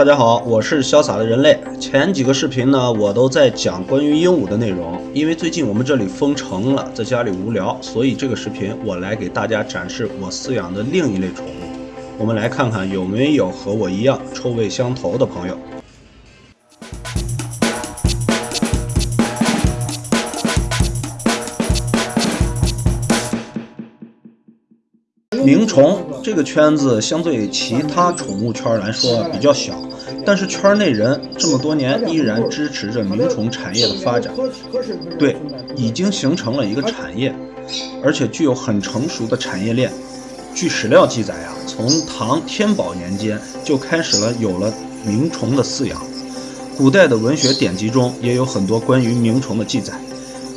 大家好，我是潇洒的人类。前几个视频呢，我都在讲关于鹦鹉的内容。因为最近我们这里封城了，在家里无聊，所以这个视频我来给大家展示我饲养的另一类宠物。我们来看看有没有和我一样臭味相投的朋友。鸣虫这个圈子相对其他宠物圈来说比较小，但是圈内人这么多年依然支持着鸣虫产业的发展。对，已经形成了一个产业，而且具有很成熟的产业链。据史料记载啊，从唐天宝年间就开始了有了鸣虫的饲养，古代的文学典籍中也有很多关于鸣虫的记载。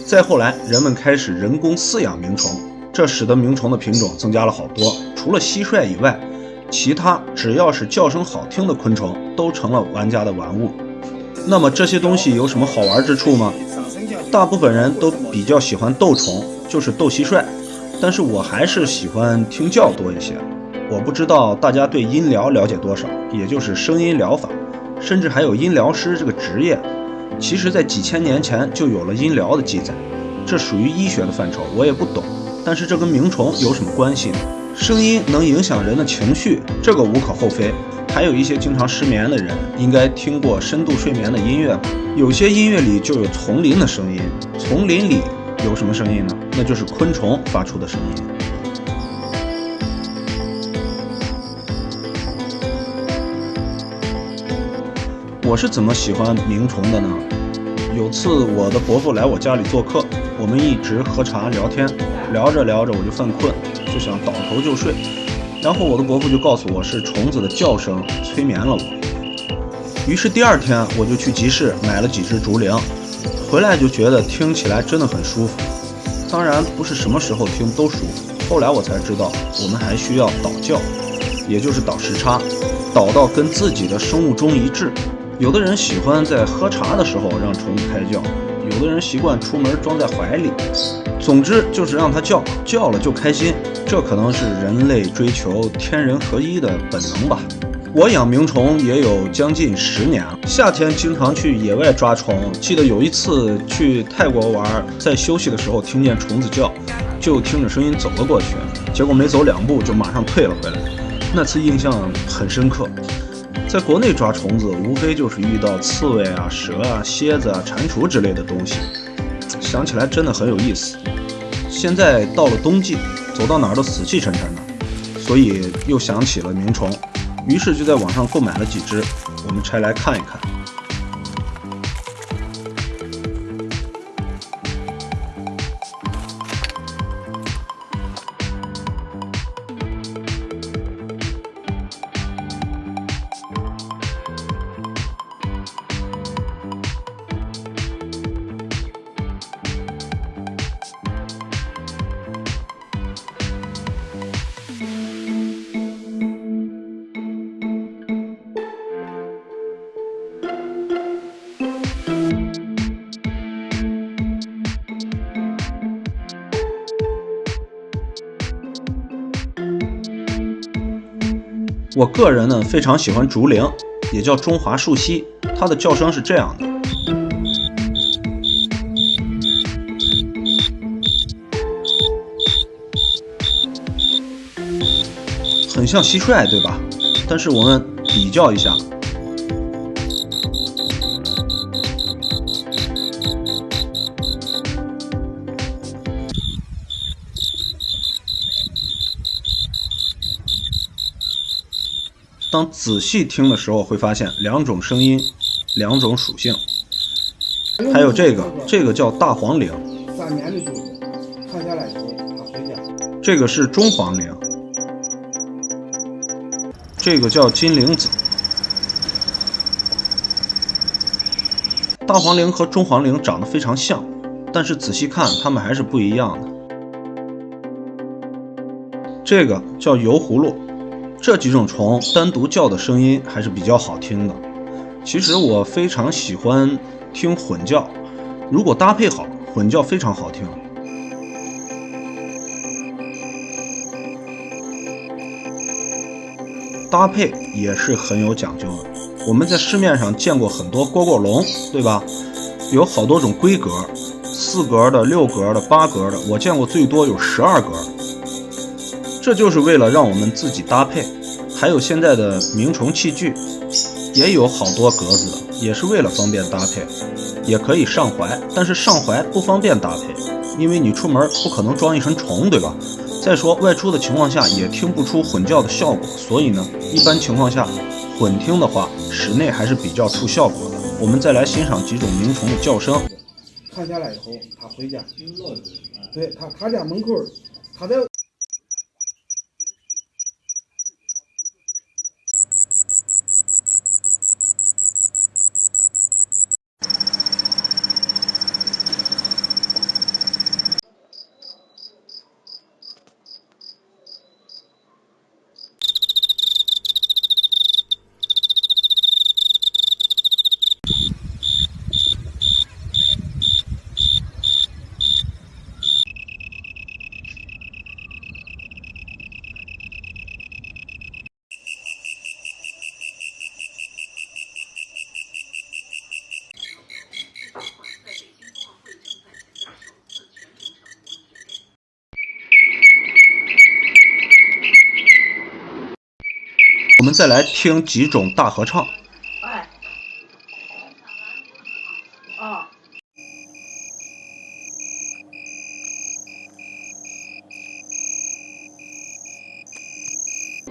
再后来，人们开始人工饲养鸣虫。这使得鸣虫的品种增加了好多，除了蟋蟀以外，其他只要是叫声好听的昆虫都成了玩家的玩物。那么这些东西有什么好玩之处吗？大部分人都比较喜欢斗虫，就是斗蟋蟀，但是我还是喜欢听叫多一些。我不知道大家对音疗了解多少，也就是声音疗法，甚至还有音疗师这个职业。其实，在几千年前就有了音疗的记载，这属于医学的范畴，我也不懂。但是这跟鸣虫有什么关系呢？声音能影响人的情绪，这个无可厚非。还有一些经常失眠的人，应该听过深度睡眠的音乐吧？有些音乐里就有丛林的声音，丛林里有什么声音呢？那就是昆虫发出的声音。我是怎么喜欢鸣虫的呢？有次我的伯父来我家里做客，我们一直喝茶聊天。聊着聊着我就犯困，就想倒头就睡，然后我的伯父就告诉我是虫子的叫声催眠了我。于是第二天我就去集市买了几只竹铃，回来就觉得听起来真的很舒服。当然不是什么时候听都舒服。后来我才知道，我们还需要倒叫，也就是倒时差，倒到跟自己的生物钟一致。有的人喜欢在喝茶的时候让虫子开叫，有的人习惯出门装在怀里。总之就是让它叫，叫了就开心，这可能是人类追求天人合一的本能吧。我养鸣虫也有将近十年了，夏天经常去野外抓虫。记得有一次去泰国玩，在休息的时候听见虫子叫，就听着声音走了过去，结果没走两步就马上退了回来。那次印象很深刻。在国内抓虫子，无非就是遇到刺猬啊、蛇啊、蝎子啊、蟾蜍之类的东西。想起来真的很有意思。现在到了冬季，走到哪儿都死气沉沉的，所以又想起了鸣虫，于是就在网上购买了几只，我们拆来看一看。我个人呢非常喜欢竹铃，也叫中华树栖，它的叫声是这样的，很像蟋蟀，对吧？但是我们比较一下。当仔细听的时候，会发现两种声音，两种属性。还有这个，这个叫大黄铃。这个是中黄铃。这个叫金铃子。大黄铃和中黄铃长得非常像，但是仔细看，它们还是不一样的。这个叫油葫芦。这几种虫单独叫的声音还是比较好听的。其实我非常喜欢听混叫，如果搭配好，混叫非常好听。搭配也是很有讲究的。我们在市面上见过很多蝈蝈笼，对吧？有好多种规格，四格的、六格的、八格的，我见过最多有十二格。这就是为了让我们自己搭配。还有现在的鸣虫器具，也有好多格子的，也是为了方便搭配。也可以上怀，但是上怀不方便搭配，因为你出门不可能装一身虫，对吧？再说外出的情况下也听不出混叫的效果，所以呢，一般情况下混听的话，室内还是比较出效果的。我们再来欣赏几种鸣虫的叫声。看下来以后，他回家，对他他家门口，他在。我们再来听几种大合唱。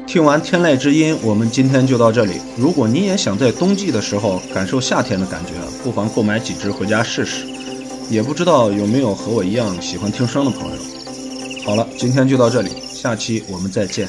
听完天籁之音，我们今天就到这里。如果你也想在冬季的时候感受夏天的感觉，不妨购买几只回家试试。也不知道有没有和我一样喜欢听声的朋友。好了，今天就到这里，下期我们再见。